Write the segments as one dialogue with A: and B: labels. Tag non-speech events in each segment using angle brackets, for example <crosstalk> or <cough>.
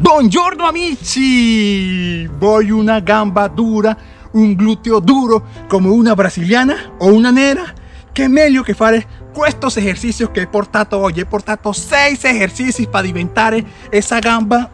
A: Buongiorno amici! Voy una gamba dura, un glúteo duro come una brasiliana o una nera? Che meglio che fare questi esercizi che he portato oggi. He portato 6 esercizi para diventare esa gamba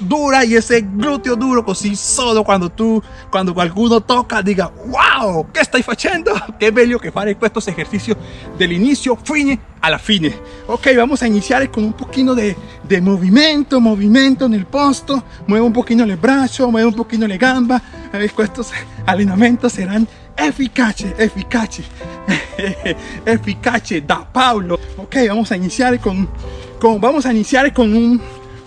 A: dura y ese glúteo duro così solo cuando tú, cuando qualcuno toca diga wow, ¿qué estoy haciendo? <laughs> Qué bello que fare estos ejercicios del inicio fine a la fine. Ok, vamos a iniciar con un poquito de, de movimiento, movimiento en el posto. Muevo un poquito el brazo, muevo un poquito le gamba. Estos <laughs> entrenamientos serán eficaces, eficaces, <laughs> eficaces da Pablo. Ok, vamos a iniciar con, con, vamos a iniciar con un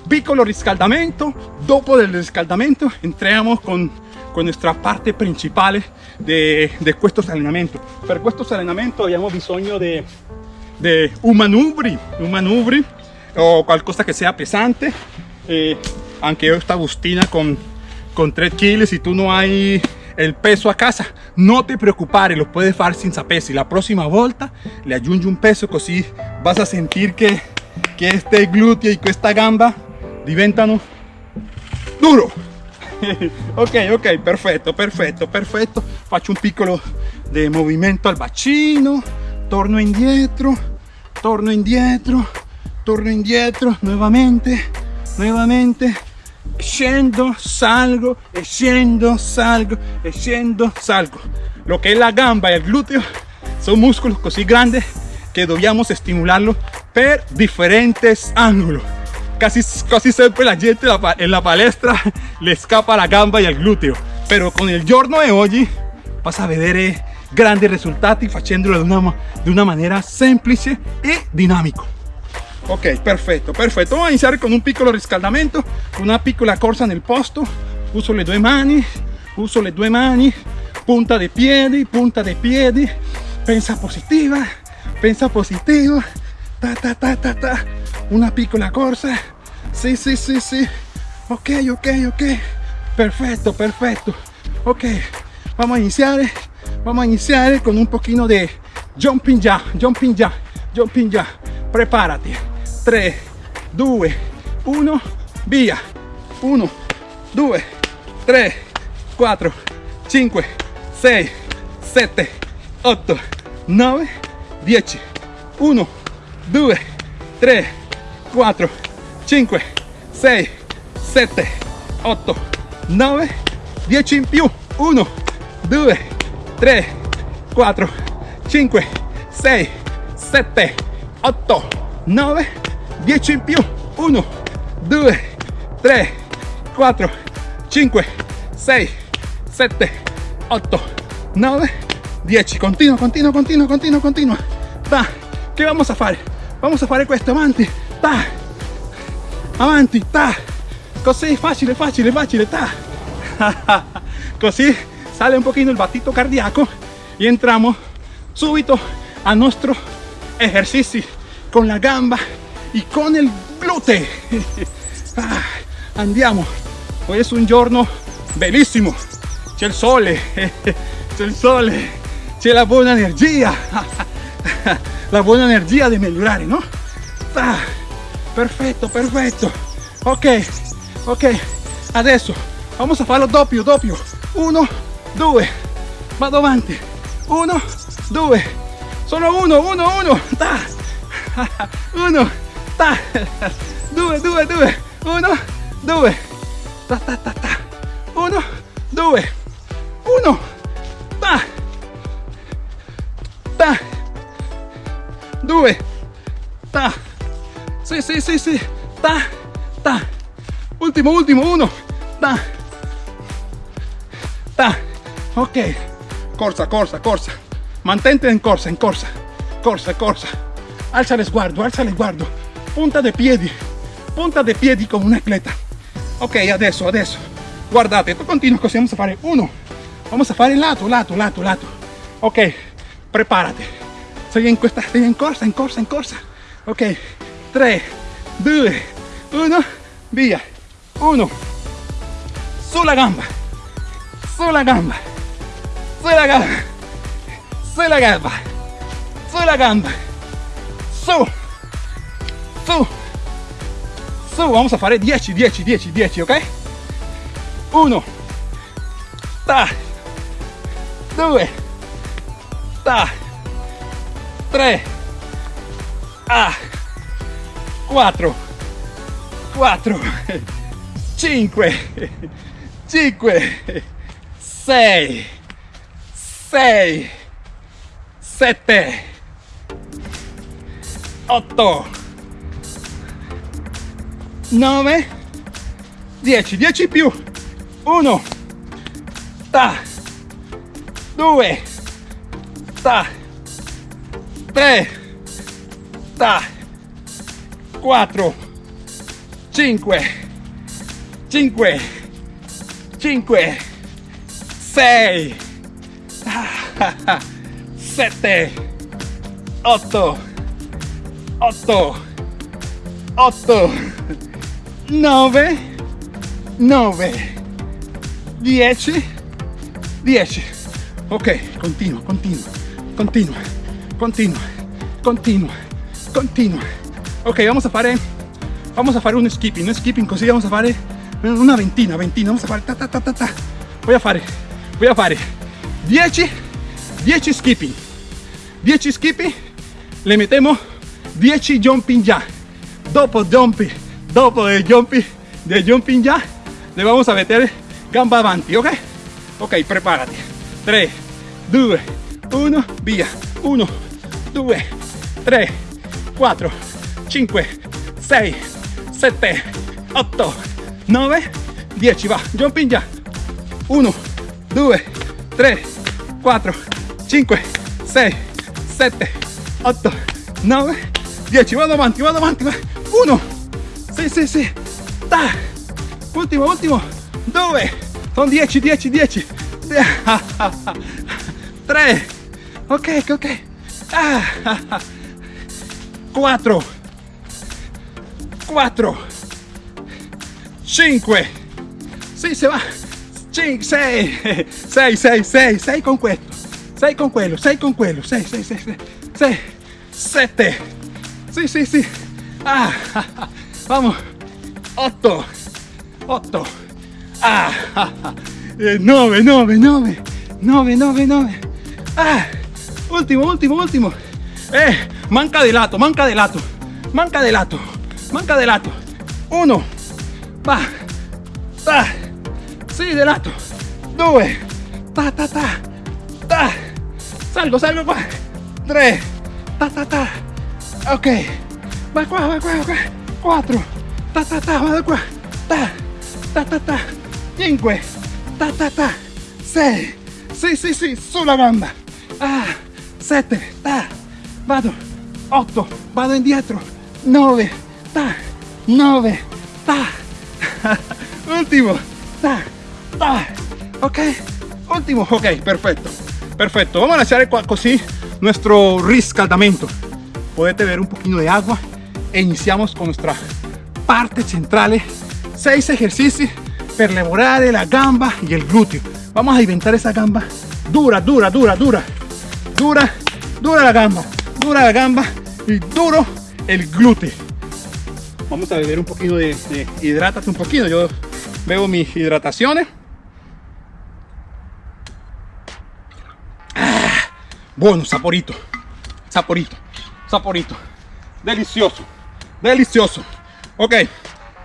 A: piccolo riscaldamento dopo del riscaldamento entriamo con, con nuestra parte principale de questo allenamento per questo allenamento abbiamo bisogno di un manubri un manubri o qualcosa che sia pesante eh, anche io esta bustina con, con 3 kg si tu no hai el peso a casa. No te preocupare lo puedes fare senza pesi la prossima volta le aggiungi un peso così vas a sentir che, che este glúteo y questa gamba diventano duro. <laughs> Ok ok perfetto perfetto perfetto faccio un piccolo movimento al bacino torno indietro torno indietro torno indietro nuovamente nuovamente scendo salgo e salgo e salgo. Lo que es la gamba y el glúteo son músculos così grandes que dobbiamo estimularlo per diferentes ángulos casi, casi siempre la gente en la palestra <laughs> le escapa la gamba y el glúteo. Pero con el giorno de hoy vas a vedere grandi risultati facendolo de una, de una manera semplice y dinámico. Ok perfecto perfecto. Vamos a iniciar con un piccolo riscaldamento una piccola corsa nel posto. Uso le due mani uso le due mani. Punta de piedi punta de piedi. Pensa positiva pensa positivo ta ta ta ta ta. Una piccola corsa sí sí sí sí. Ok ok ok. Perfecto perfecto. Ok vamos a iniciar vamos a iniciar con un poquito de jumping ya jumping ya jumping ya prepárate. 3 2 1 via 1 2 3 4 5 6 7 8 9 10 1 2 3 4 5 6 7 8 9 10 in più 1 2 3 4 5 6 7 8 9 10 in più 1 2 3 4 5 6 7 8 9 10 continuo continuo continuo continuo continuo va che vamos a fare vamos a fare questo avanti ta. Avanti ta. Così facile facile facile ta. <laughs> Così sale un pochino il battito cardiaco y entramos subito a nuestro ejercicio con la gamba y con el glúteo <laughs> ah, andiamo. Hoy es un giorno bellissimo c'è il sole <laughs> c'è il sole c'è la buona energia la buena energía de mejorar, ¿no? Ah, perfecto, perfecto. Ok, ok. Adesso vamos a farlo doppio, doppio. Uno, due. Vado avanti. Uno, due. Solo uno, uno, uno. Ta. <laughs> Uno, ta. <laughs> Due, due, due. Uno, due. Ta, ta, ta, ta. Uno, due. Uno. Ta. Ta. 2 ta. Sí sí sí sí. Ta ta. Último último uno. Ta. Ta. Ok. Corsa corsa corsa. Mantente en corsa en corsa. Corsa corsa. Alza el sguardo alza el sguardo punta de piedi punta de piedi come un atleta. Ok adesso adesso guardate. Tu continua così vamos a fare uno. Vamos a fare lato lato lato lato. Ok. Prepárate Estoy en cuesta, estoy en corsa, en corsa, en corsa. Ok, 3, 2, 1, via. 1, sulla gamba, sulla gamba, sulla gamba, sulla gamba, sulla gamba, su, su, su. Vamos a fare 10 10 10 10 ok 1 ta. 2 ta 3 ah 4 4 5 5 6 6 7 8 9 10 10 più 1 ta. 2 ta 3 ta 4 5 5 5 6 7 8 8 8 9 9 10 10 ok continua continua continua continua continua continua ok vamos a fare vamos a fare un skipping un skipping così vamos a fare una ventina ventina vamos a fare ta ta ta ta ta. Voy a fare voy a fare 10 10 skipping. 10 skipping le metemos 10 jumping ya. Dopo jumping dopo el jumping de jumping ya le vamos a meter gamba avanti ok ok prepárate. 3 2 1 via 1 2 3 4 5 6 7 8 9 10 va jumping ya 1 2 3 4 5 6 7 8 9 10 vado avanti vado avanti 1 sì sì sì. Ta. Ultimo ultimo. 2 sono 10 10 10 3 ok ok 4 4 5 sì se va. 5 6 6 6 6 6 con questo 6 con quello 6 con quello 6 6 6 6 6 7 sì sì sì ah, <laughs> vamos. 8 8 ah, 9 9 9 9 9 9 ah, ultimo ultimo ultimo eh, manca de lato manca de lato. Manca de lato manca de lato. 1 va ta. Sì de lato. 2 ta ta ta. Ta. Salgo salgo qua 3 ta ta ta. Ok. Va qua va qua va. Qua 4 ta ta ta vado qua ta ta ta ta. 5 ta ta ta. 6 sì sì sì sulla gamba. Ah 7 ta vado 8 vado indietro 9 ta 9 ta <laughs> ultimo ta ta ok último ok perfecto perfecto. Vamos a hacer así nuestro riscaldamento podete ver un poquito de agua. E iniciamos con nuestra parte central 6 ejercicios per lavorare la gamba y el glúteo. Vamos a inventar esa gamba dura dura dura dura dura dura la gamba dura la gamba y duro el glúteo vamos a beber un poquito de, de un poquito yo bebo mis hidrataciones Buono, saporito, saporito, saporito. Delicioso, delicioso. Ok,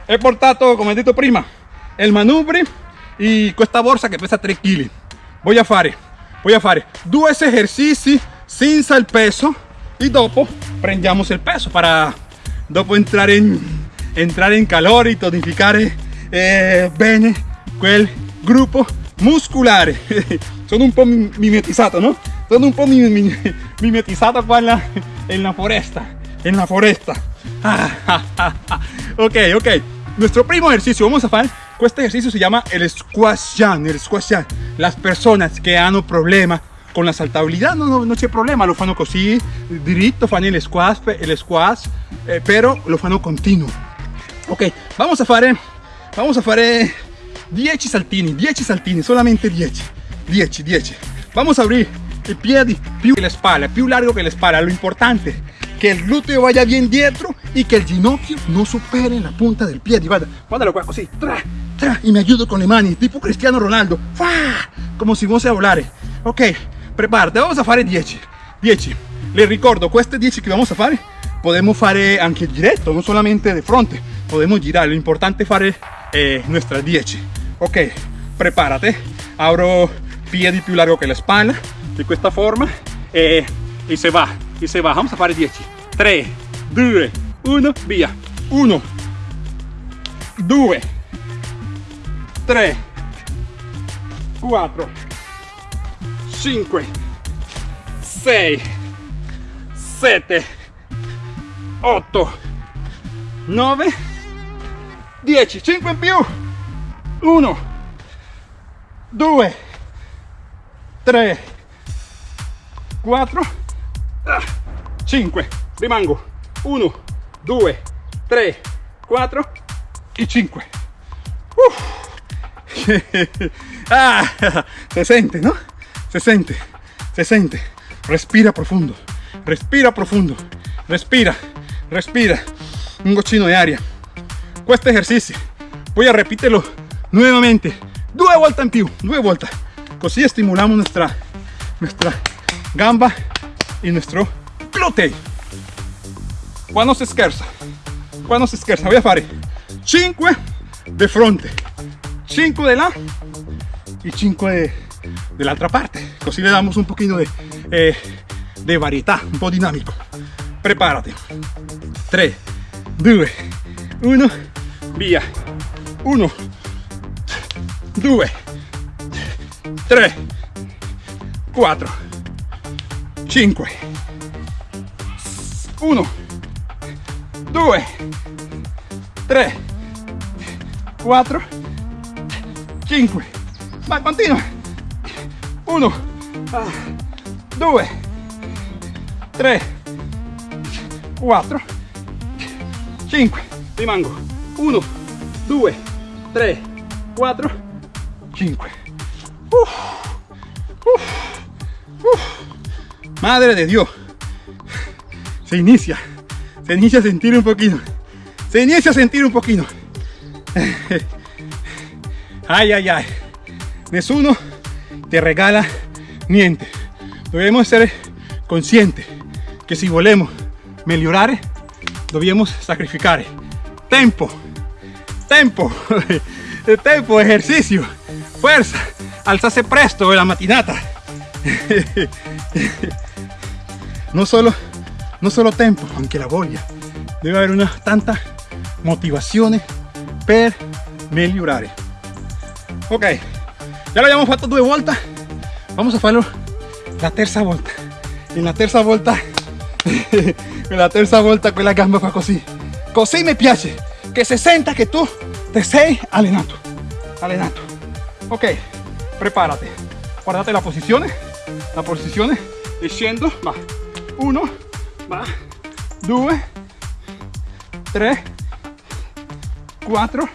A: he portato, come detto prima, il manubrio e questa borsa che pesa 3 kg. Voy a fare, a fare due esercizi senza il peso e dopo prendiamo il peso para dopo entrare in, entrare in calore e tonificare eh, bene quel gruppo muscolare. <laughs> Sono un po' mimetizzato, no? Sono un po' mimetizzato qua en la, en la foresta. En la foresta. <laughs> ok, ok. Nuestro primo ejercicio, vamos a hacer. Este ejercicio se llama el squash jam. El squash jam. Las personas que han problema con la saltabilidad no, no, no problema, lo fanno così, diritto, fanno il squash, el squash eh, pero lo fanno continuo. Ok, vamos a fare, vamos a fare 10 saltini, 10 saltini, solamente 10, 10, 10. Vamos a abrir i piedi più che le spalle, più largo che le spalle. Lo importante que el glúteo vaya bien dietro y que el ginocchio no supere la punta del pie. Guarda, guardalo qua, così, tra, tra, y me ayudo con le mani, tipo Cristiano Ronaldo, ¡Fa! como si fosse a volare. Ok, prepárate, vamos a fare 10, 10. Le ricordo, queste 10 che vamos a fare, podemos fare anche diretto, non solamente de fronte, podemos girare, lo importante è fare eh, nuestras 10. Ok, prepárate, abro piedi più largo che la spalla, di questa forma, e, e se va, e se va, vamos a fare 10. 3, 2, 1, via. 1, 2, 3, 4, 5, 6, 7, 8, 9, 10, 5 in più. 1, 2, 3, 4, 5. Rimango. 1, 2, 3, 4 y 5. <laughs> ah, se siente, ¿no? Se siente, se siente. Respira profundo, respira profundo, respira, respira. Un goccino de aria. Este ejercicio voy a repetirlo nuevamente. Due volte in più, due volte. Estimulamos nuestra, nuestra gamba y nuestro glúteo. Quando si scherza, quando si scherza, voy a fare 5 de fronte, 5 de la y 5 de, de la otra parte. Così le damos un poquito de, eh, de varietà, un po' dinamico. Prepárate. 3, 2, 1, via. 1, 2, 3, 4, 5, 1, 2, 3, 4, 5. Va, continua. 1, 2, 3, 4, 5. Rimango. 1, 2, 3, 4, 5. Uf, uf, uf. Madre de Dios. Se inicia. Se inicia a sentir un poquito. Se inicia a sentir un poquito. Ay, ay, ay. Nessuno te regala niente. Debemos ser conscientes que si volemos migliorare, dobbiamo sacrificare tempo, tempo, <laughs> tempo, ejercicio, fuerza, alzarse presto en la matinata. <laughs> No solo, no solo tempo, anche la voglia. Debe haber una tanta motivazione per migliorare. Ok, ya lo abbiamo fatto due volte, vamos a farlo la terza volta. En la terza volta, <laughs> en la terza volta quella gamba fa così. Così mi piace, che si senta che tu te sei allenato. Allenato. Ok, prepárate. Guardate la posizione, la posizione, scendo, va. 1, va. 2, 3, 4,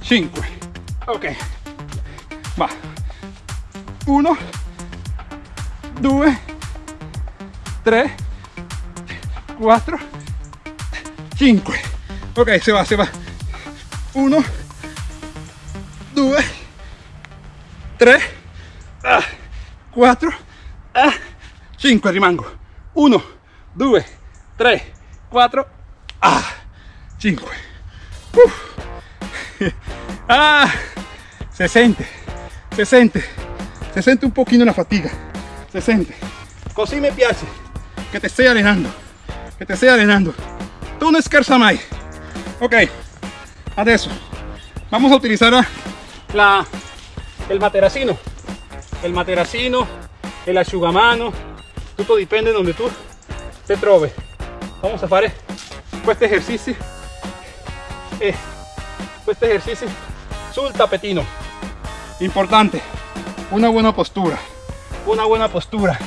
A: 5. Ok, va. 1, 2, 3, 4, 5. Ok, se va, se va. 1, 2, 3, 4, 5. Rimango. 1, 2, 3, 4, 5. Ah, se siente, se siente, se siente un poquito la fatiga. Se siente. Così me piace que te esté allenando, que te esté allenando. Tú no scherza mai. Ok, adesso vamos a utilizar la, el materacino. El materacino, el asciugamano, tutto dipende donde tú te troves. Vamos a fare questo ejercicio e questo ejercicio sul tapetino. Importante, una buena postura, una buena postura.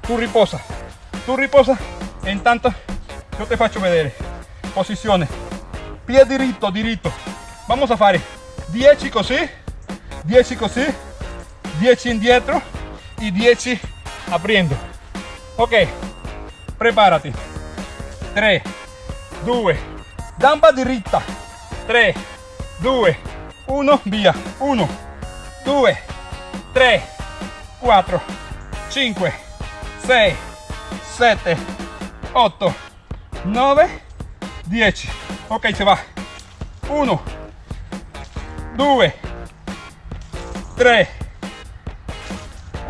A: Tu riposa, tu riposa e intanto io te faccio vedere. Posizione, piede diritto, diritto. Vamos a fare 10 così, 10 così, 10 indietro y 10 abriendo. Ok, preparati. 3 2 gamba diritta 3 2 1 via. 1 2 3 4 5 6 7 8 9 10 ok se va. 1 2 3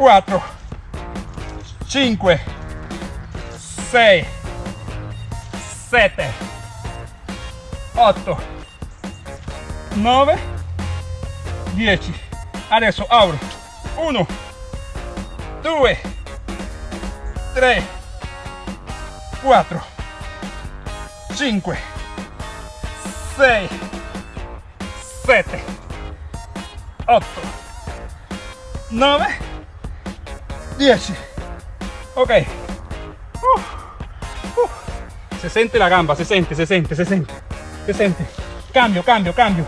A: 4 5 6 7 8 9 10 adesso apro 1 2 3 4 5 6 7 8 9 10 ok. Uh, uh. se sente la gamba se sente se sente se sente se sente cambio cambio cambio.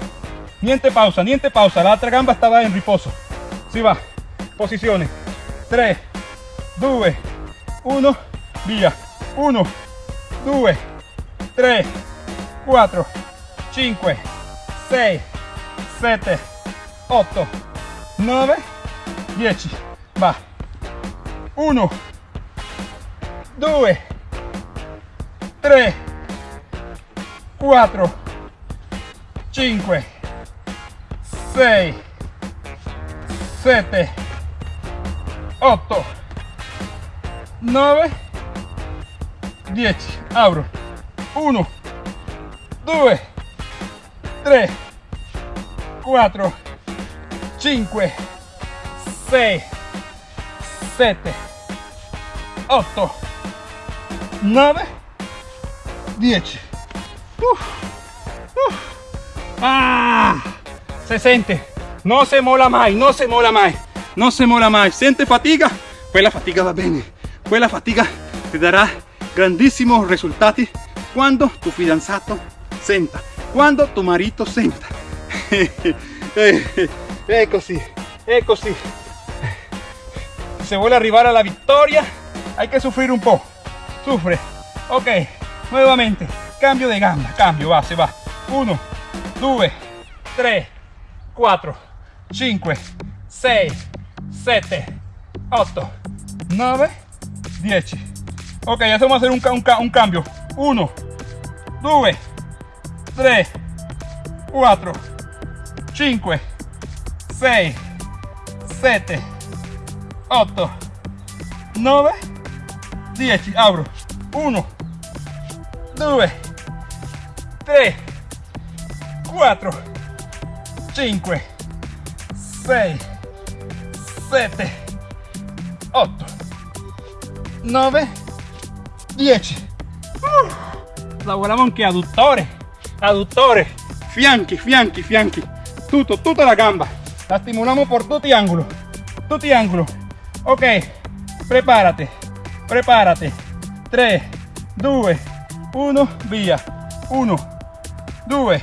A: Niente pausa niente pausa. La otra gamba estaba en riposo si va. Posiciones. 3 2 1 via 1 2 3 4 5 6 7 8 9 10 va 1 2 3 4 5 6 7 8 9 10 apro 1 2 3 4 5 6 7 8 9 10 Uf, uf. Ah, se sente no se mola mai no se mola mai no se mola mai sente fatiga quella fatica va bene quella fatica ti darà grandissimi risultati quando tu fidanzato senta quando tu marito senta è così è così se vuole arrivare alla vittoria hay que sufrir un po' sufre. Ok nuevamente cambio de gamba cambio va se va. 1 2 3 4 5 6 7 8 9 10 ok adesso vamos a hacer un, un, un cambio. 1 2 3 4 5 6 7 8 9 10 apro 1 2 3 4 5 6 7 8 9 10 uh, lavoriamo anche adduttore adduttore fianchi fianchi fianchi tutto tutta la gamba. La stimoliamo por tutti gli angoli tutti gli angoli ok prepárate prepárate. 3 2 1 via 1 2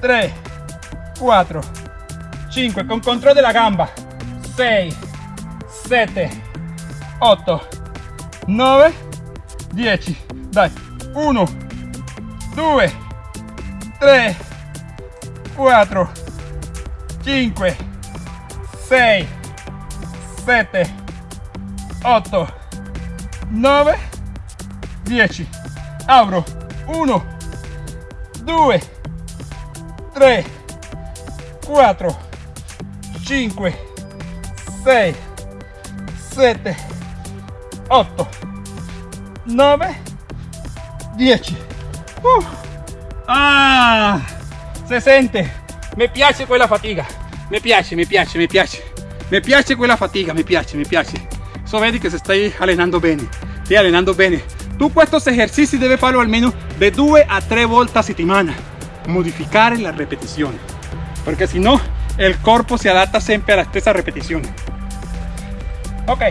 A: 3 4 5 con control della gamba. 6 7 8 9 10 dai 1 2 3 4 5 6 7 8 9 10 apro 1 2 3 4 5 6 7 8 9 10 uh. ah! Se sente mi piace quella fatica. Mi piace mi piace mi piace mi piace quella fatica mi piace mi piace. So vedi che se stai allenando bene stai allenando bene. Tu estos ejercicios debes farlo almeno de 2 a 3 volte a settimana. Modificare la repetizione porque si no el cuerpo se adapta siempre a la stessa repetizione ok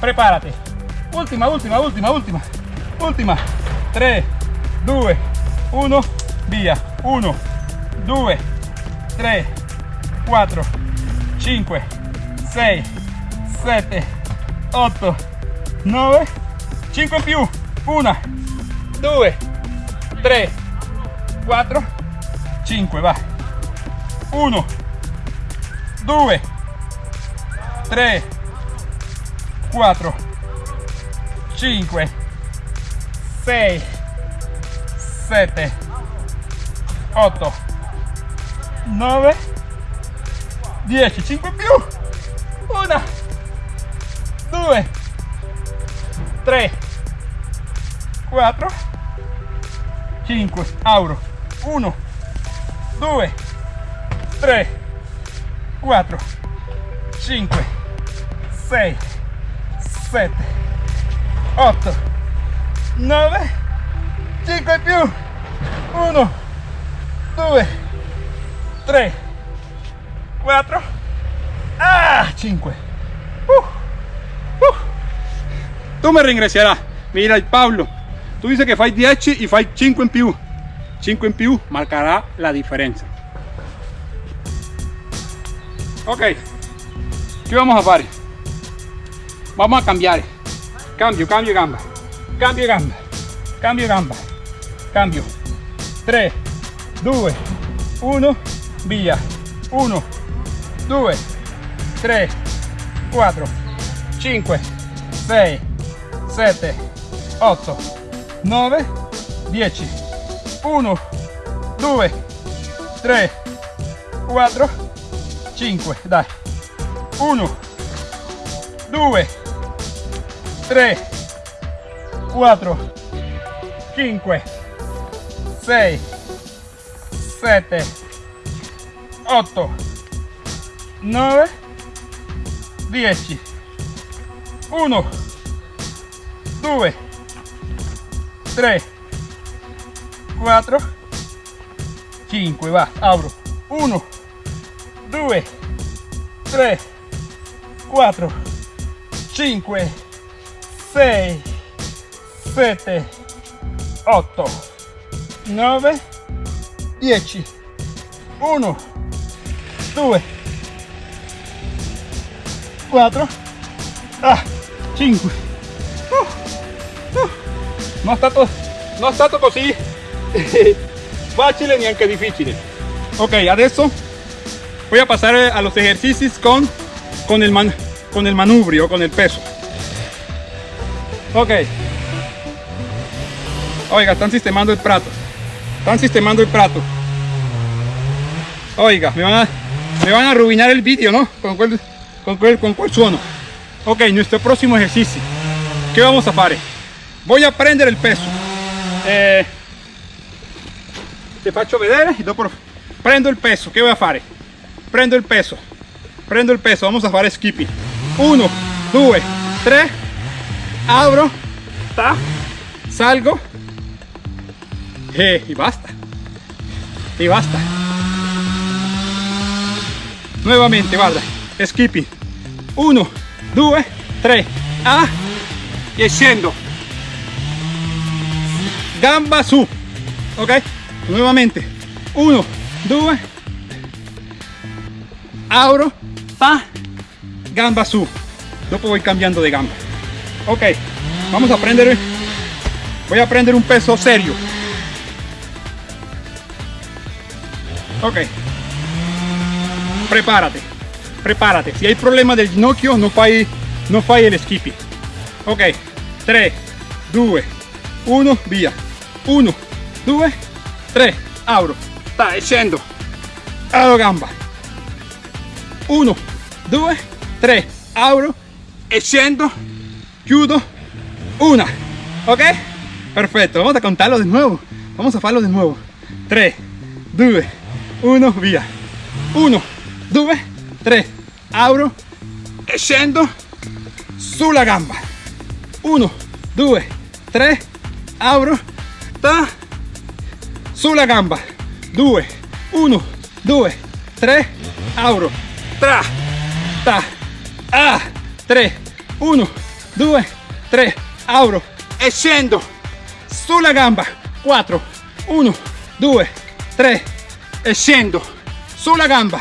A: prepárate última última última última última 3 2 1 via. 1 2 3 4 5 6 7 8 9 5 in più 1 2 3 4 5 va 1 2 3 4 5 6 7 8 9 10 5 in più 1 2 3 4 5 auro. 1 2 3 4 5 6 7 8 9 5 in più. 1 2 3 4 ah 5 uh, uh. tu mi ringrazierai mira Pablo. Tu dices che fai 10 e fai 5 in più 5 in più marcará la differenza ok. ¿qué vamos a hacer? vamos a cambiar. Cambio cambio gamba. Cambio gamba. Cambio gamba. Cambio. 3 2 1 via 1 2 3 4 5 6 7 8 9 10 1 2 3 4 5 dai. 1 2 3 4 5 6 7 8 9 10 1 2 3 4 5 va abro. 1 2 3 4 5 6 7 8 9 10 1 2 4 ah, 5 uh, uh. non è stato non è stato così <laughs> facile neanche difficile ok adesso voy a pasar a los ejercicios con con el man, con el manubrio con el peso. Ok. Oiga están sistemando el prato. Están sistemando el prato. Oiga me van a, me van a arruinar el vídeo no con cuál con con cuál suono. Ok nuestro próximo ejercicio. ¿qué vamos a hacer? voy a prender el peso. Eh, te faccio vedere y dopo prendo il peso. Che voy a fare prendo il peso. Prendo il peso. Vamos a fare skipping. 1 2 3 abro. Ta, salgo. Eh, y basta. Y basta. Nuevamente guarda. Skipping 1 2 3 a. E scendo gamba su. Ok nuevamente. 1 2 abro. Pa. Gamba su. Dopo voy cambiando de gamba. Ok vamos a prender voy a prender un peso serio. Ok. Prepárate prepárate. Si hay problema del ginocchio no fai no fai el skipping. Ok 3 2 1 via. 1 2 3 abro. Sta scendo apro gamba. 1 2 3 abro. E scendo chiudo una. Ok perfecto. Vamos a contarlo de nuevo. Vamos a hacerlo de nuevo. 3 2 1 via. 1 2 3 abro e scendo sulla gamba. 1 2 3 abro ta sulla gamba. 2 1 2 3 abro tra ta a 3 1 2 3 abro e scendo sulla gamba. 4 1 2 3 e scendo sulla gamba.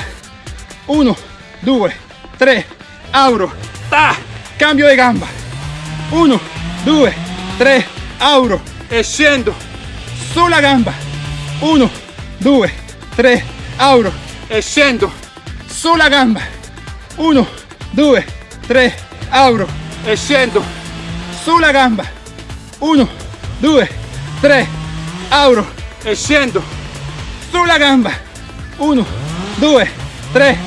A: 1 2 3 abro ta. Cambio de gamba. 1 2 3 auro. E scendo sulla gamba. 1 2 3 auro. E scendo sulla gamba. 1 2 3 auro. E scendo sulla gamba. 1 2 3 auro. E scendo sulla gamba. 1 2 3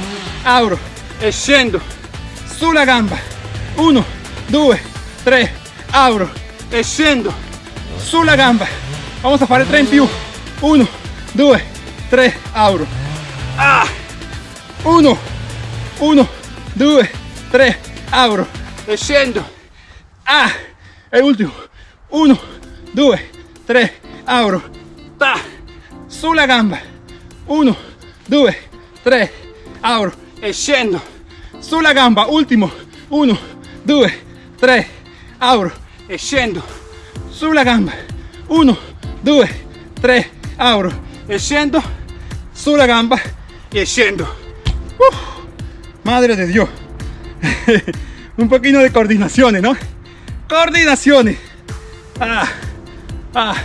A: auro e scendo sulla gamba. 1 2 3 auro e scendo sulla gamba. Vamos a fare 3 in più 1 2 3 auro ah. 1 1 2 3 auro e scendo ah. E ultimo 1 2 3 auro ta. Sulla gamba. 1 2 3 auro e scendo sulla gamba ultimo 1 2 3 auro e scendo sulla gamba. 1 2 3 auro e scendo sulla gamba. E scendo Uf, madre de Dios. <laughs> Un poquito de coordinaciones no coordinaciones. Ah, ah.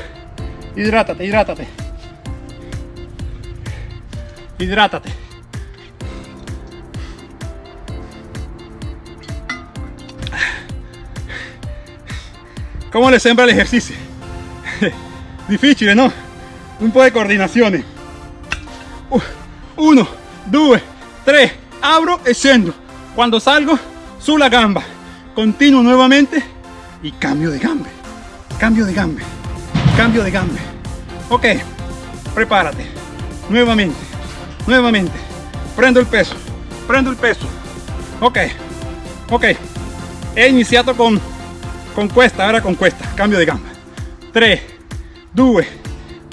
A: hidrátate hidrátate. Hidrátate ¿Cómo le sembra el ejercicio? <laughs> Difícil, ¿no? Un poco de coordinaciones. Uno, dos, tres, abro scendo. Cuando salgo, sulla gamba. Continuo nuevamente y cambio de gambe. Cambio de gambe. Cambio de gambe. Ok, prepárate. Nuevamente, nuevamente. Prendo el peso, prendo el peso. Ok, ok. He iniciado con con questa, ora con questa, cambio di gamba 3 2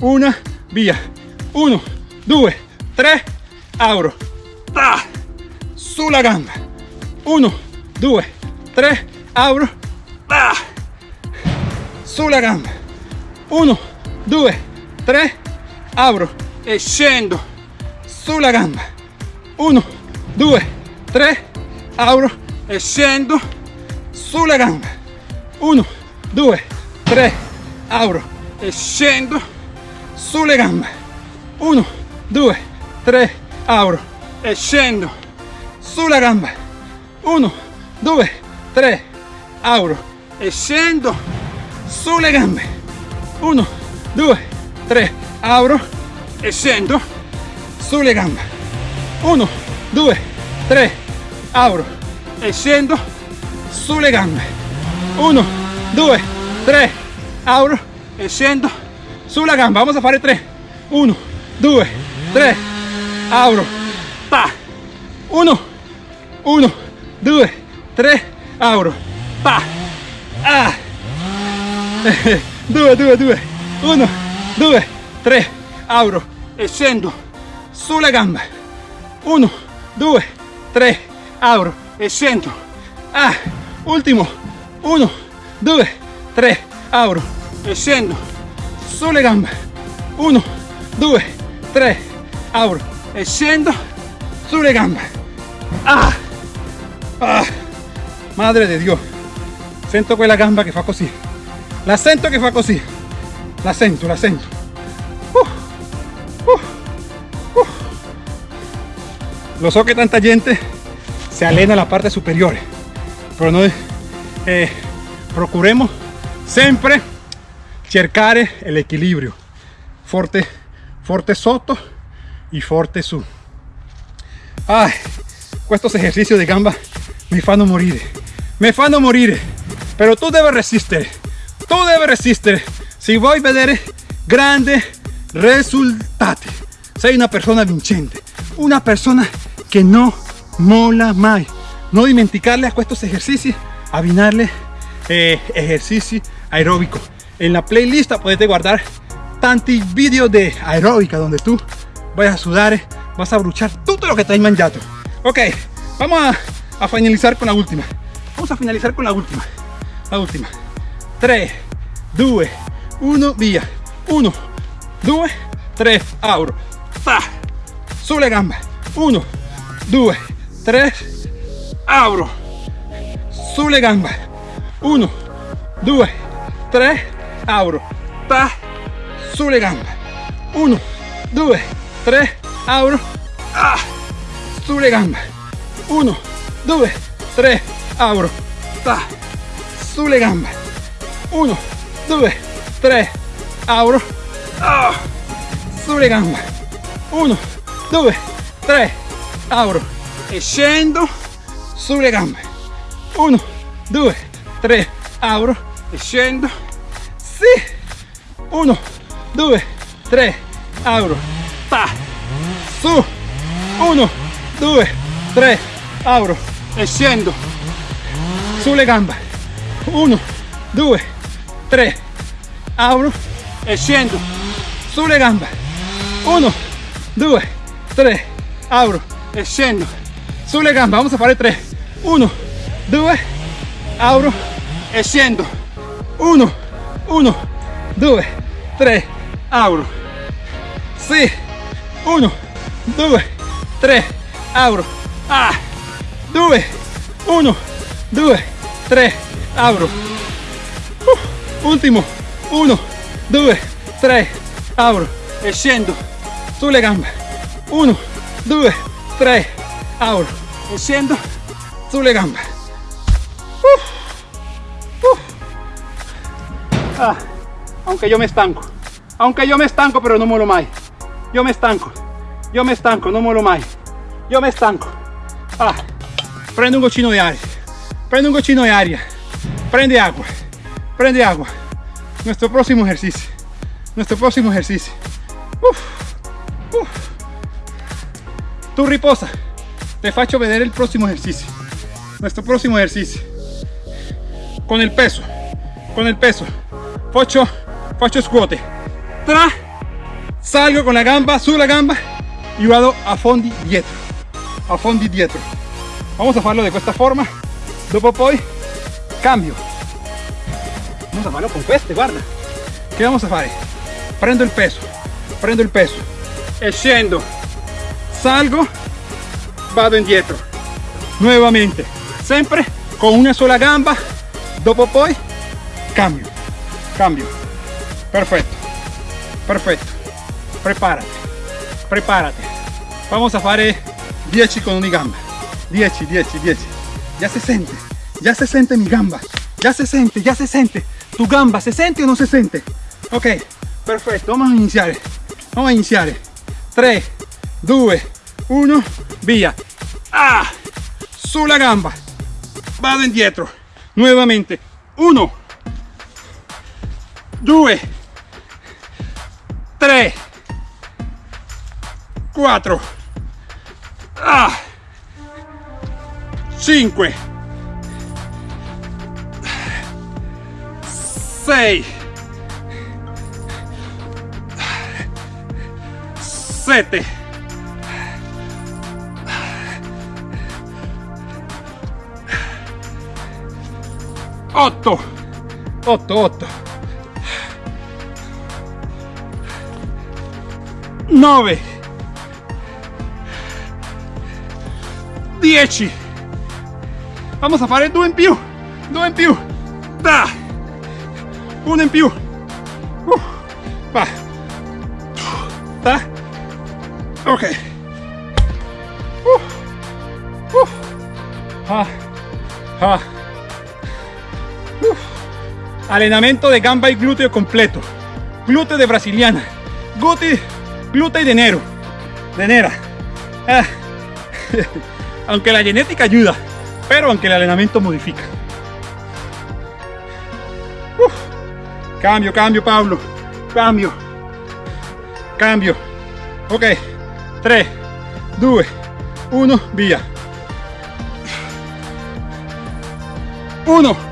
A: 1 via 1 2 3 auro. Ta sulla gamba 1 2 3 auro. Ta sulla gamba 1 2 3 auro. E scendo sulla gamba 1 2 3 auro. E scendo sulla gamba 1 2 3 auro e scendo sulle gambe 1 2 3 auro e scendo sulla gamba. 1 2 3 auro e scendo sulle gambe 1 2 3 auro e scendo sulle gambe 1 2 3 auro e scendo sulle gambe 1 2 3 auro e scendo sulla gamba vamos a fare 3 1 2 3 auro pa. 1 1 2 3 auro pa. Ah. 2 2 2 1 2 3 auro e scendo sulla gamba 1 2 3 auro e scendo ah ultimo 1 2 3 auro e scendo sulle gambe 1 2 3 auro e scendo sulle gambe ah, ah. madre de Dios. Sento quella gamba che fa così la sento che fa così la sento la sento uh, uh, uh. lo so che tanta gente se allena la parte superiore pero noi eh, procuremos sempre cercare l'equilibrio forte forte sotto e forte su. Ah, estos ejercicios de gamba mi fanno morire mi fanno morire pero tu devi resistere tu devi resistere se vuoi vedere grandi risultati sei una persona vincente una persona que no mola mai no dimenticarle a estos ejercicios abbinarle eh, ejercicio aeróbico. En la playlist puedes guardar tantos vídeos de aeróbica donde tú vayas a sudar vas a bruchar todo lo que te has mangiato ok vamos a, finalizar con la última. Vamos a finalizar con la última. La última. 3 2 1 via. 1 2 3 auro pa sulle gamba. 1 2 3 auro sulle gambe 1 2 3 apro ta sulle gambe 1 2 3 apro ah, sulle gambe 1 2 3 apro ta sulle gambe 1 2 3 apro ah, sulle gambe 1 2 3 apro e scendo sulle gambe 1 2 3 apro e scendo sì 1 2 3 apro ta su. 1 2 3 apro e scendo sulle gambe 1 2 3 apro e scendo sulle gambe 1 2 3 apro e scendo sulle gambe vamos a fare 3 1 2 apro e scendo 1 1 2 3 apro sì 1 2 3 apro ah 2 1 2 3 apro uh, ultimo 1 2 3 apro e scendo sulle gambe 1 2 3 apro e scendo sulle gambe uh, uh. Ah, aunque yo me estanco aunque yo me estanco pero no muero mai yo me estanco yo me estanco no muero mai yo me estanco. Ah, prende un goccino di aria prende un goccino di aria prende agua prende agua. Nuestro próximo ejercicio nuestro próximo ejercicio. Uf. tu riposa te faccio vedere el próximo ejercicio nuestro próximo ejercicio con el peso. Con el peso. Faccio faccio scuote tra salgo con la gamba sulla gamba y vado a fondi dietro. A fondi dietro. Vamos a farlo de questa forma. Dopo poi cambio. Vamos a farlo con queste guarda. Che vamos a fare prendo il peso. Prendo il peso. E scendo salgo. Vado indietro nuevamente. Sempre con una sola gamba dopo poi cambio. Cambio. Perfetto. Perfetto. Prepárate prepárate vamos a fare 10 con ogni gamba 10 10 10 ya se siente. Ya se siente mi gamba. Ya se siente ya se siente. Tu gamba se siente o no se siente ok. Perfetto. Vamos a iniziare vamos a iniziare 3 2 1 via. Ah. Sulla gamba. Vado indietro nuevamente. 1 2 3 4 ah. 5 6 7 8 8 8 9 10 vamos a fare due in più. Due in più. Da. Uno in più. Uh, va. Da. Ok. Uh, uh, ah, ah. Uf. Allenamento de gamba y glúteo completo. Glúteo de brasiliana. Glúteo, glúteo de enero. De nera. Ah. <laughs> aunque la genética ayuda, pero aunque el entrenamiento modifica. Uf. Cambio, cambio, Pablo. Cambio. Cambio. Ok. 3, 2, 1, via. 1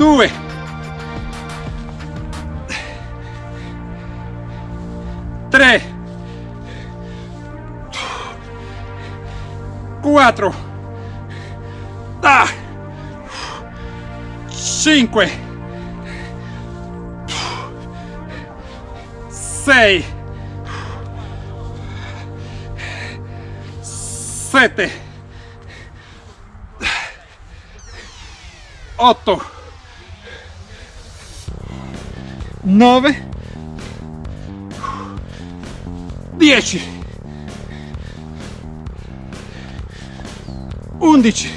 A: 2 3 4 ah, 5 6 7 8 9 10 11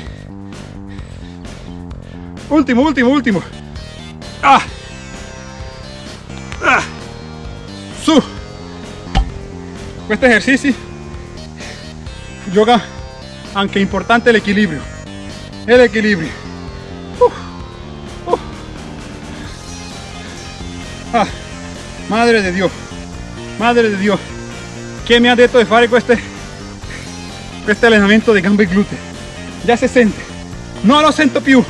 A: ultimo ultimo ultimo. Ah. Ah. su. Questo esercizi yoga anche importante l'equilibrio el equilibrio madre de Dios madre de Dios ¿Quién me ha detto di fare queste, questo allenamento di gambe e glutei? Già si sente. Non lo sento più.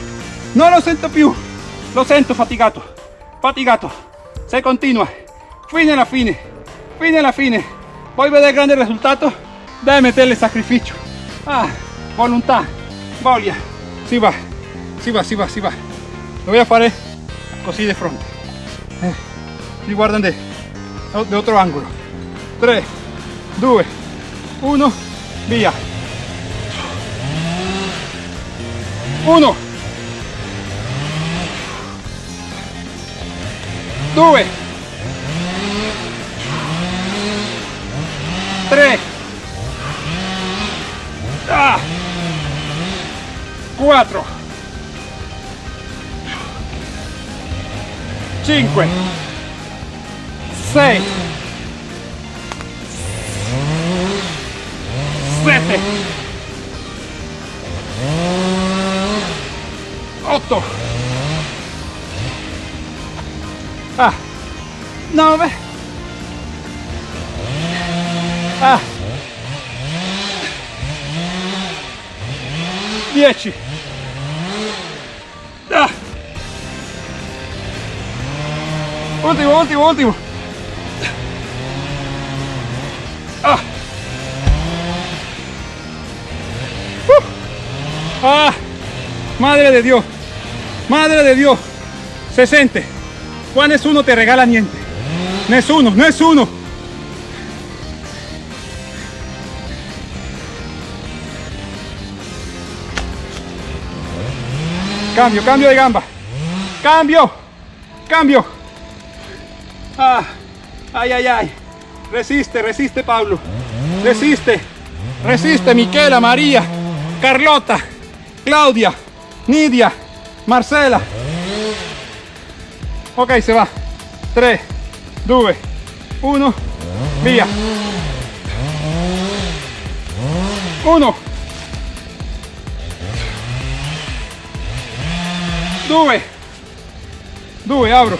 A: Non lo sento più. Lo sento fatigato. Fatigato. Se continua. Fine alla fine. Fine alla fine. Vuoi vedere grande risultato? Deve metterle sacrificio. Ah, volontà. Voglia. Si va. Si va, si va, si va. Lo voy a fare così di fronte. Eh, si guardan de, de otro ángulo. 3, 2 1 via 1 2 3 ah, 4 5 6 7 8 ah. 9 ah. 10 ah. Ultimo ultimo ultimo ah ¡Ah! Madre de Dios. Madre de Dios. Se siente. Juan es uno te regala niente. No es uno, no es uno. Cambio, cambio de gamba. Cambio. Cambio. Ah. Ay, ay, ay. Resiste, resiste, Pablo. Resiste. Resiste, Miquela, María, Carlota. Claudia, Nidia, Marcela. Ok, se va. 3, 2, 1, via. 1, 2, 2, abro.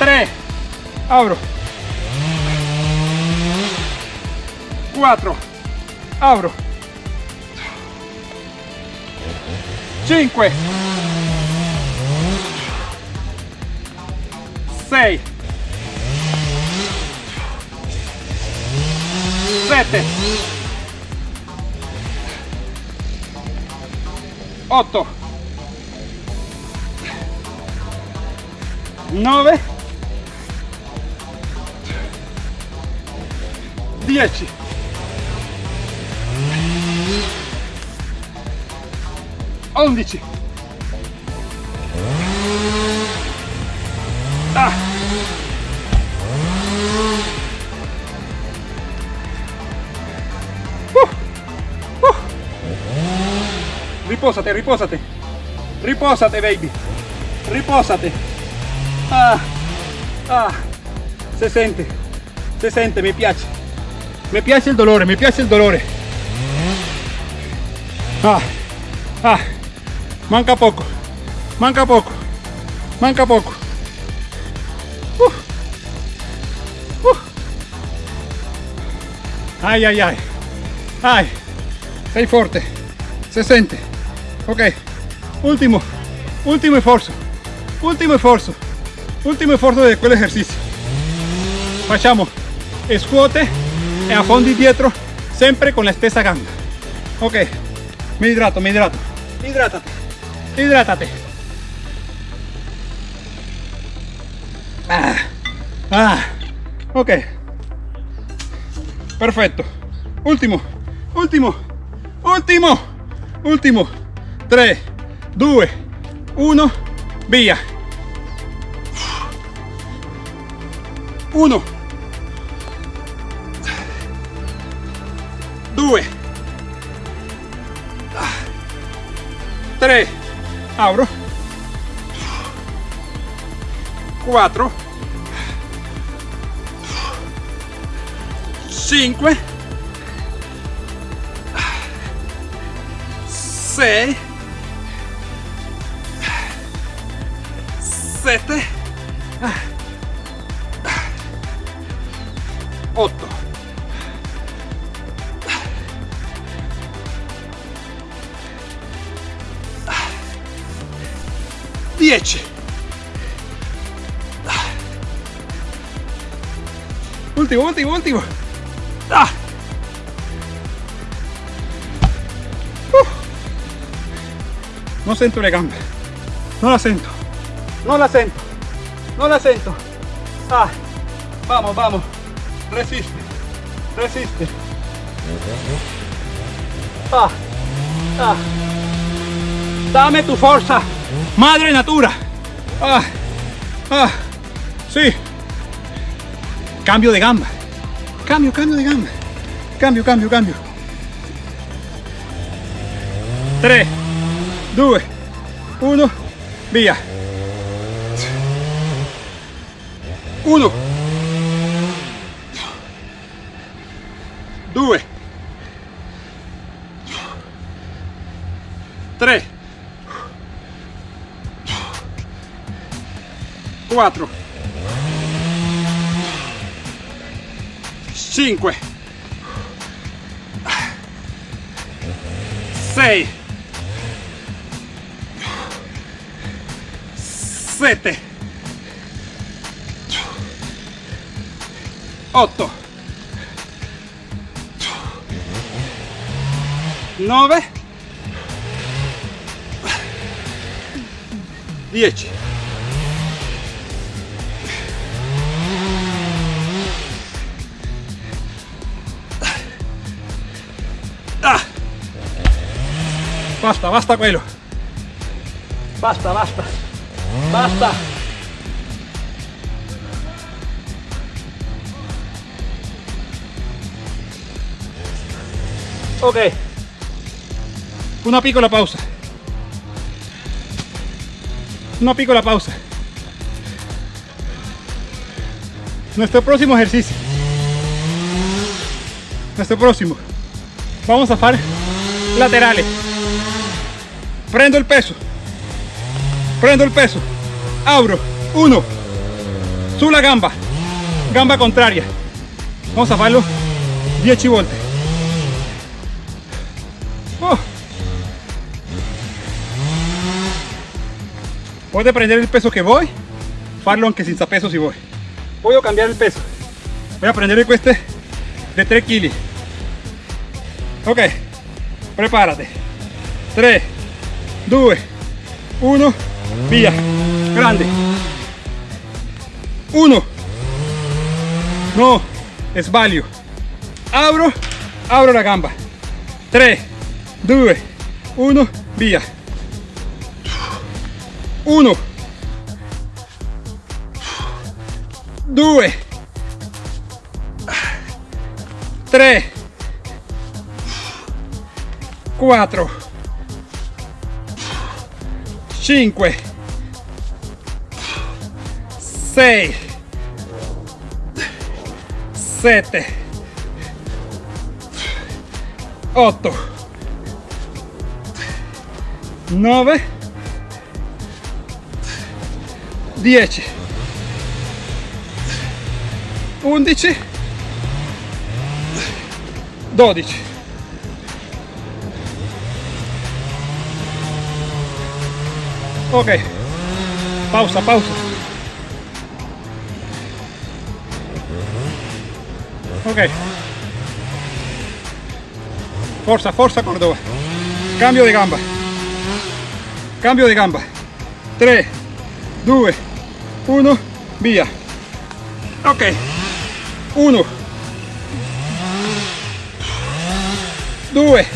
A: 3, abro. 4, abro. 5 6 7 8 9 10 11 ah. Uh. Uh. riposate riposate riposate baby riposate ah. Ah. se sente se sente mi piace mi piace il dolore mi piace il dolore ah. Ah. Manca poco. Manca poco. Manca poco. Uh. Uh. Ay, ay, ay. Ay. Sei forte. Se sente. Ok. Último. Ultimo esfuerzo. Ultimo esfuerzo. Ultimo esfuerzo de quel ejercicio. Facciamo scuote e a fondo dietro sempre con la stessa gamba. Ok. Me hidrato, me hidrato. Hidrátate. Hidrátate. Ah, ah, ok. Perfecto. Último, último, último, último. 3, 2, 1, via. 1, 3, apro, 4, 5, 6, 7, Ultimo. Ah. Uh. No sento le gambe. No la sento. No la sento. No la sento. Ah. Vamos, vamos. Resiste. Resiste. Ah. Ah. Dame tu fuerza. Madre natura. Ah. Ah. Sí. Cambio de gamba. Cambio, cambio de gamba. Cambio, cambio, cambio. 3, 2, 1, via. 1, 2, 3, 4, 5 6 7 8 9 10 Basta, basta quello. Basta, basta. Basta. Ok. Una piccola pausa. Una piccola pausa. Nuestro próximo ejercicio. Nuestro próximo. Vamos a hacer laterales. Prendo el peso. Prendo el peso. Abro. Uno. Sulla gamba. Gamba contraria. Vamos a hacerlo 10 volte. Oh. Puede prender el peso que voy. Farlo aunque sin peso si voy. Voy a cambiar el peso. Voy a prender este de 3 kg. Ok, prepárate. 3, 2, 1, via. Grande. 1. No, sbaglio. Abro, abro la gamba. 3, 2, 1, via. 1, 2, 3, 4 5 6 7 8 9 10 11 12 ok. Pausa pausa. Ok. Forza forza Córdoba. Cambio de gamba. Cambio de gamba. 3 2 1 via ok. 1 2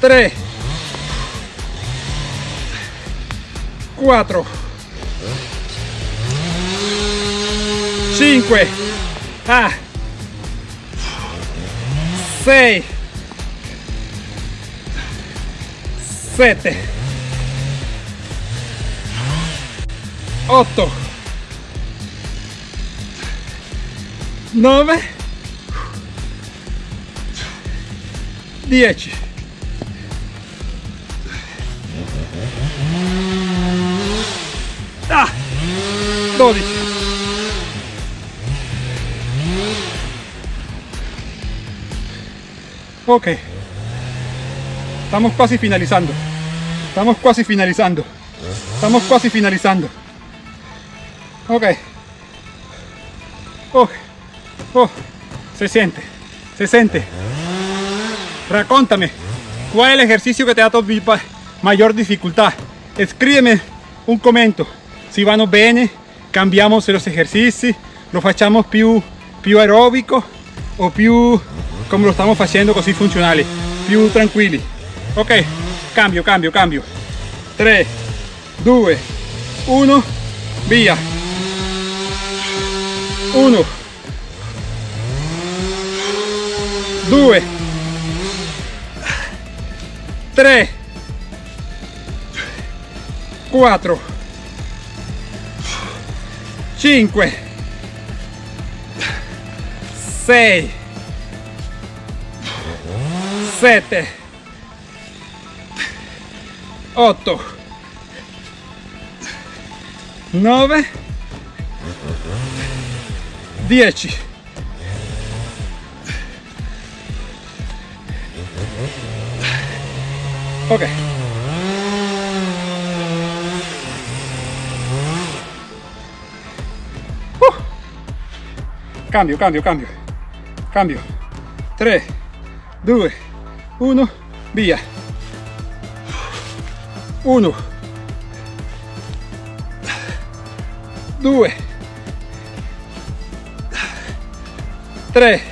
A: 3, 4, 5, ah, 6, 7, 8, 9, 10. 12. Ok. Estamos casi finalizando. Estamos casi finalizando. Estamos casi finalizando. Ok. Oh, oh, se siente, se siente. Raccontami, ¿cuál es el ejercicio que te dado mayor dificultad? Escríbeme un comentario. Si vanno bene, cambiamos los ejercicios, lo facciamo più, più aeróbico o più como lo estamos haciendo così funzionali, più tranquilli. Ok, cambio, cambio, cambio. 3, 2, 1, via. 1, 2, 3, 4, 5, 6, 7, 8, 9, 10. Ok. Cambio, cambio, cambio. Cambio. 3, 2, 1, via. 1, 2, 3,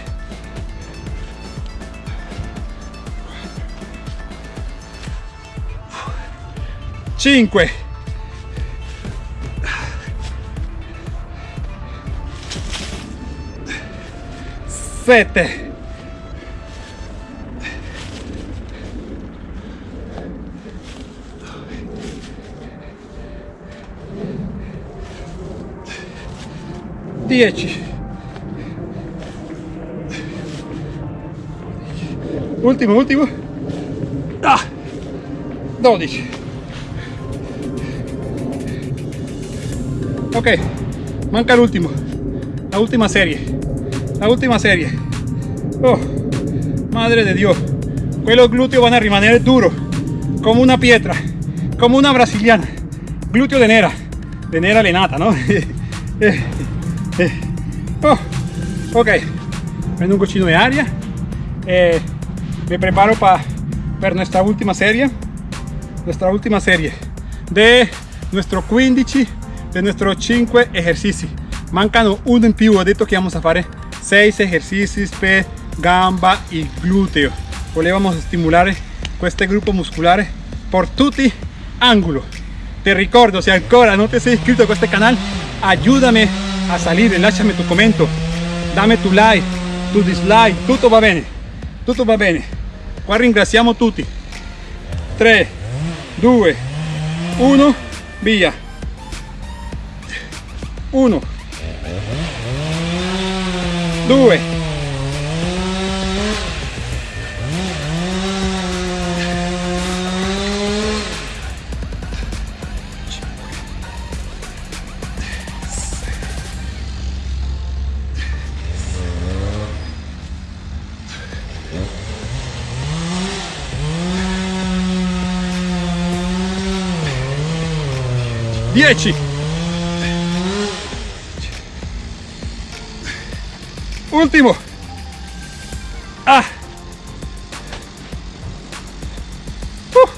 A: 5 7 10 ultimo ultimo. Ah, 12 ok manca el último la última serie la última serie. Oh madre de dios. Pues los glúteos van a rimanere duros como una piedra como una brasiliana. Glúteo de nera de nera lenata no <laughs> eh, eh. oh, ok. Prendo un cochino de aria eh, me preparo para per nuestra última serie. Nuestra última serie. De nuestro 15 de nuestros 5 ejercicios mancano uno in più ho detto che vamos a fare 6 ejercicios per gamba y glúteo. Volevamo stimolare este grupo musculare por tutti ángulos te ricordo si ancora no te sei iscrito a este canal ayúdame a salir lasciami tu commento dame tu like tu dislike tutto va bene tutto va bene. Qua ringraziamo tutti. 3 2 1 via. 1 2 10 último ah. Uh.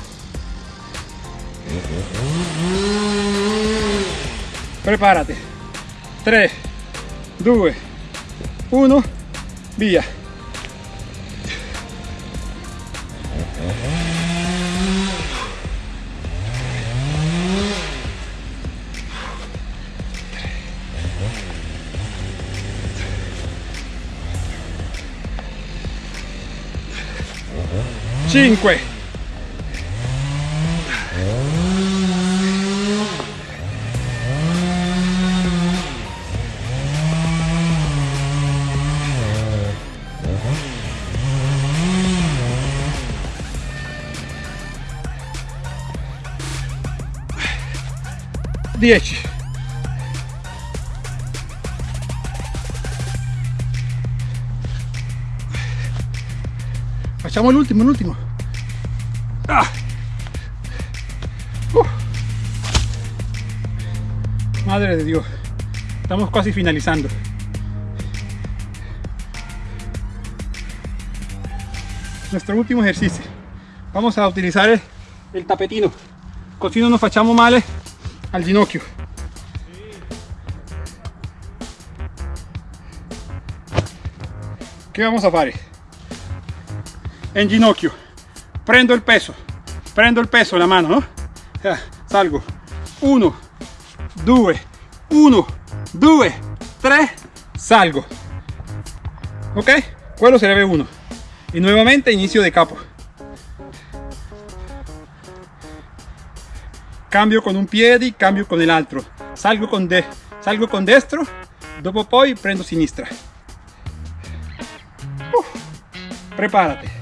A: prepárate 3 2 1 via 5 10 facciamo l'ultimo l'ultimo ah. uh. madre de dios. Estamos casi finalizando. Nuestro último ejercicio. Vamos a utilizar el, el tapetino. Così nos facciamo male al ginocchio. Che vamos a fare en ginocchio. Prendo il peso. Prendo il peso la mano no? salgo. 1 2 1 2 3 salgo. Ok quello sarebbe uno. Y nuevamente inicio de capo. Cambio con un piede cambio con el otro salgo con de salgo con destro dopo poi prendo sinistra. Prepárate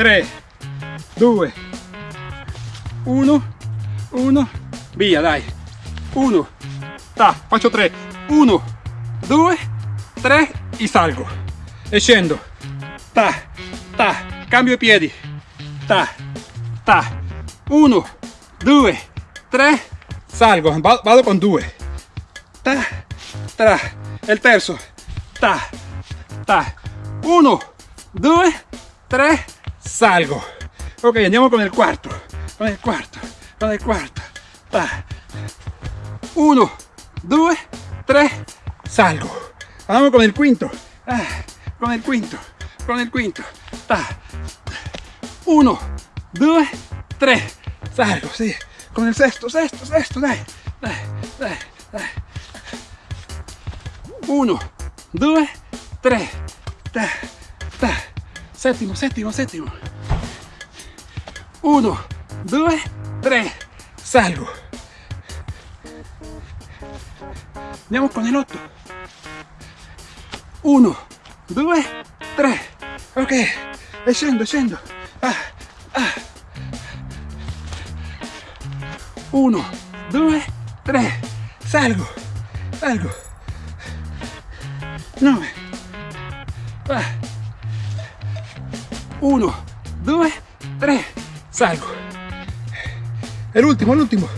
A: 3 2 1 1 via dai 1 ta faccio 3 1 2 3 y salgo. E ta ta cambio i piedi. Ta ta 1 2 3 salgo. Vado con 2 ta tra. Il terzo. Ta ta 1 2 3 salgo. Ok andiamo con il quarto con il quarto con il quarto ta 1 2 3 salgo. Vamos con il quinto. Ah, con il quinto. Con il quinto. Ta 1 2, 3, salgo, sí, con el sexto, sexto, sexto, dai, dai, dai, dai. 1, 2, 3, ta, ta, séptimo, séptimo, séptimo. 1, 2, 3, salgo. Andiamo con el 8. 1, 2, 3. Ok, scendo, scendo. Ah, 1, 2, 3, salgo, salgo, 9, 1, 2, 3, salgo, el último, el último,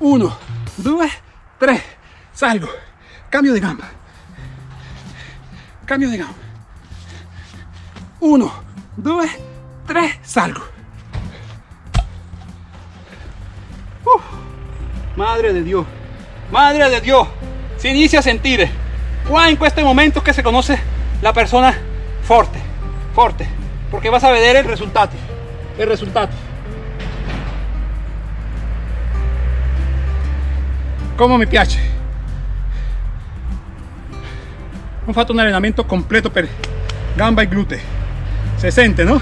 A: 1, 2, 3, salgo, cambio de gamba, cambio de gamba, 1, 2, 3, salgo. madre de Dios, madre de Dios, si inicia a sentir qua en este momento que se conoce la persona fuerte, fuerte, porque vas a ver el resultado, el resultado. Como me piace. Ho fatto un allenamento completo per gamba e glúteo se sente no?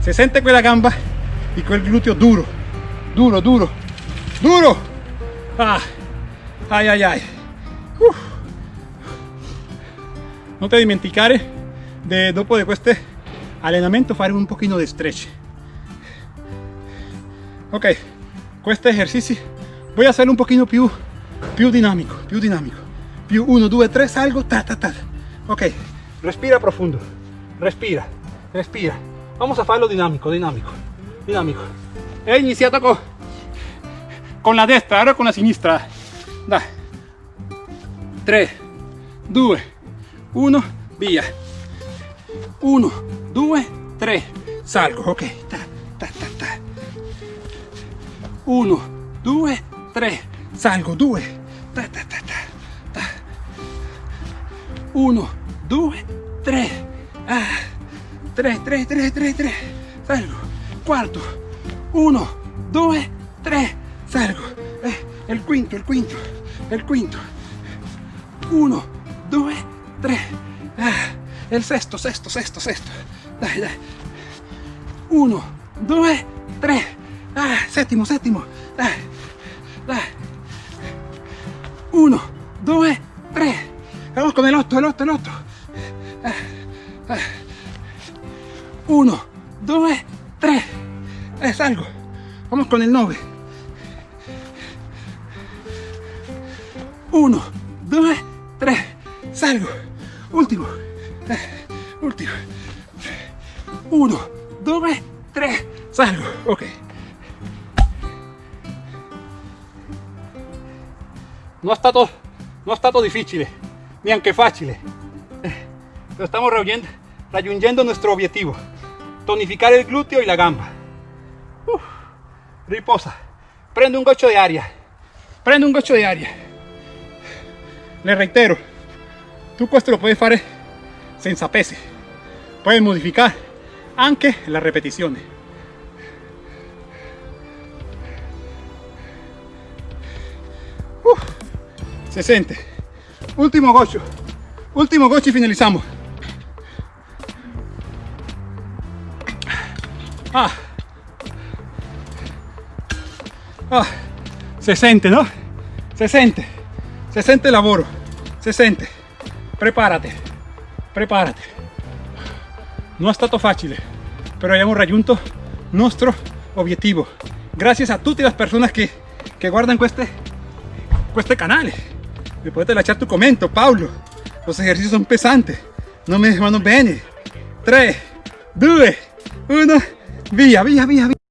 A: se sente quella gamba y quel glúteo duro duro duro duro ah, ay ay ay Uf. non te dimenticare de dopo de questo allenamento fare un pochino di stretch. Ok questo ejercicio voy a hacerlo un pochino più più dinamico più dinamico. Più 1 2 3 salgo ta ta ta ok respira profundo. Respira respira. Vamos a farlo dinámico dinámico dinámico he iniciado con con la destra ahora con la sinistra. Da 3 2 1 via 1 2 3 salgo. Ok ta, ta, ta, ta. 1 2 3 salgo. 2 ta, ta, ta, ta, ta. 1 2 3 ah 3, 3, 3, 3, 3, salgo, cuarto, 1, 2, 3, salgo, eh, el quinto, el quinto, el quinto, 1, 2, 3. Ah, el sesto, sesto, sesto, sesto. Dai, dai. 1, 2, 3. Ah, séptimo, séptimo. Dai. 1, 2, 3. Vamos con el 8, el 8, el 8. 1, 2, 3. Es algo. Vamos con el 9. 1, 2, 3. Salgo. Último. Eh, Último. 1, 2, 3. Salgo. Ok. Non è stato, non è stato difficile, neanche facile. Eh, Pero estamos raggiungendo, nuestro objetivo. Tonificar el glúteo y la gamba. Riposa. Prende un goccio di aria. Prende un goccio di aria. Le reitero, tu questo lo puoi fare senza pesi. Puoi modificare anche la ripetizione. Uf, se sente. Último goccio. Último goccio y finalizamos. Ah. Ah, se sente, no? Se sente, se sente il lavoro, se sente. Preparate, preparate. No è stato facile, pero abbiamo raggiunto nuestro objetivo. Gracias a tutte le persone che, che guardano queste, queste canali. Mi potete lasciare tu commento, Paolo. Los ejercicios son pesantes, no me vanno bene. 3, 2, 1, via, via, via, via.